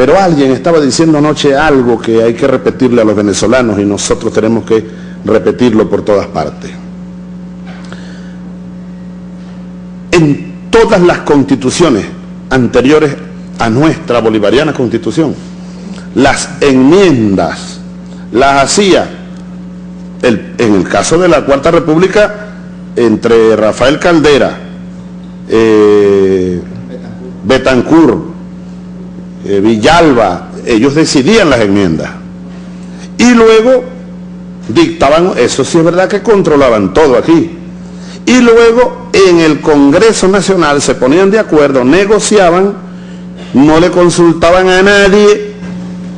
Pero alguien estaba diciendo anoche algo que hay que repetirle a los venezolanos y nosotros tenemos que repetirlo por todas partes. En todas las constituciones anteriores a nuestra bolivariana constitución, las enmiendas las hacía, en el caso de la Cuarta República, entre Rafael Caldera, eh, Betancur, eh, Villalba, ellos decidían las enmiendas. Y luego dictaban, eso sí es verdad que controlaban todo aquí. Y luego en el Congreso Nacional se ponían de acuerdo, negociaban, no le consultaban a nadie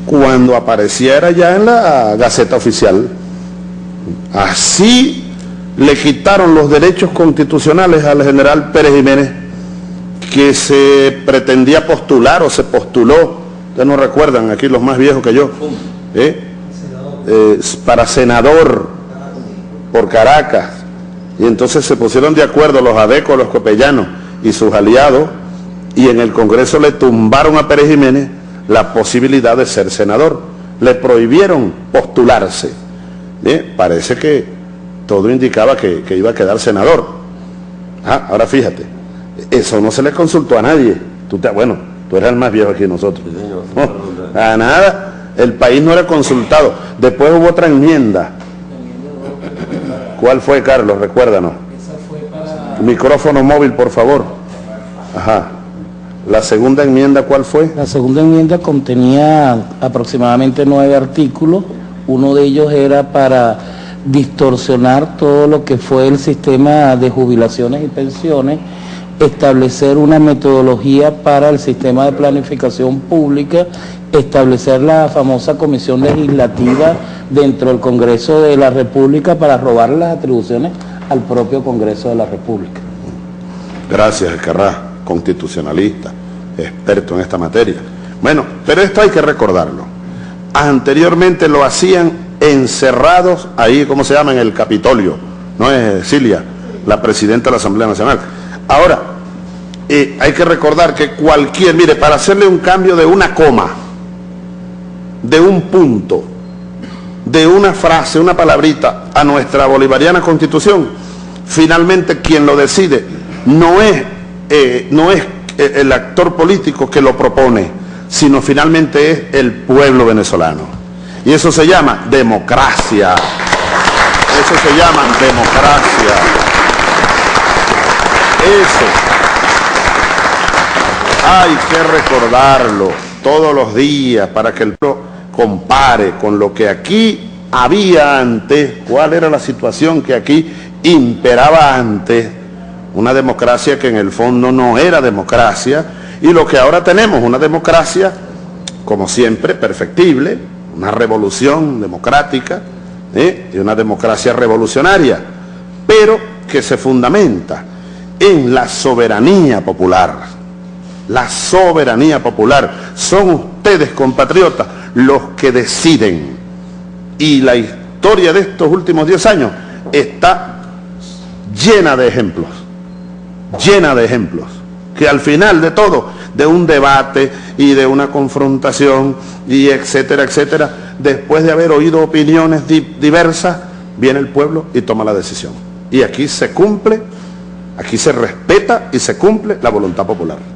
cuando apareciera ya en la Gaceta Oficial. Así le quitaron los derechos constitucionales al general Pérez Jiménez que se pretendía postular o se postuló, ustedes no recuerdan, aquí los más viejos que yo, ¿eh? Eh, para senador por Caracas. Y entonces se pusieron de acuerdo los adecos, los copellanos y sus aliados, y en el Congreso le tumbaron a Pérez Jiménez la posibilidad de ser senador. Le prohibieron postularse. ¿Eh? Parece que todo indicaba que, iba a quedar senador. Ah, ahora fíjate, eso no se le consultó a nadie. Tú te, bueno, tú eres el más viejo aquí nosotros. a nada, el país no era consultado. Después hubo otra enmienda. ¿Cuál fue, Carlos? Recuérdanos. Micrófono móvil, por favor. Ajá. La segunda enmienda, ¿cuál fue? La segunda enmienda contenía aproximadamente nueve artículos. Uno de ellos era para distorsionar todo lo que fue el sistema de jubilaciones y pensiones, establecer una metodología para el sistema de planificación pública, establecer la famosa comisión legislativa dentro del Congreso de la República para robar las atribuciones al propio Congreso de la República. Gracias, Escarrá, constitucionalista, experto en esta materia. Bueno, pero esto hay que recordarlo. Anteriormente lo hacían encerrados ahí, ¿cómo se llama? En el Capitolio, no es Cilia, la presidenta de la Asamblea Nacional. Ahora, hay que recordar que cualquier, mire, para hacerle un cambio de una coma, de un punto, de una frase, una palabrita a nuestra bolivariana constitución, finalmente quien lo decide no es, eh, no es eh, el actor político que lo propone, sino finalmente es el pueblo venezolano. Y eso se llama democracia. Eso se llama democracia. Eso. Hay que recordarlo todos los días para que el pueblo compare con lo que aquí había antes, cuál era la situación que aquí imperaba antes, una democracia que en el fondo no era democracia, y lo que ahora tenemos, una democracia, como siempre, perfectible, una revolución democrática ¿eh? y una democracia revolucionaria, pero que se fundamenta en la soberanía popular. La soberanía popular. Son ustedes, compatriotas, los que deciden. Y la historia de estos últimos 10 años está llena de ejemplos. Llena de ejemplos. Que al final de todo, de un debate y de una confrontación y etcétera, etcétera, después de haber oído opiniones diversas, viene el pueblo y toma la decisión. Y aquí se cumple, aquí se respeta y se cumple la voluntad popular.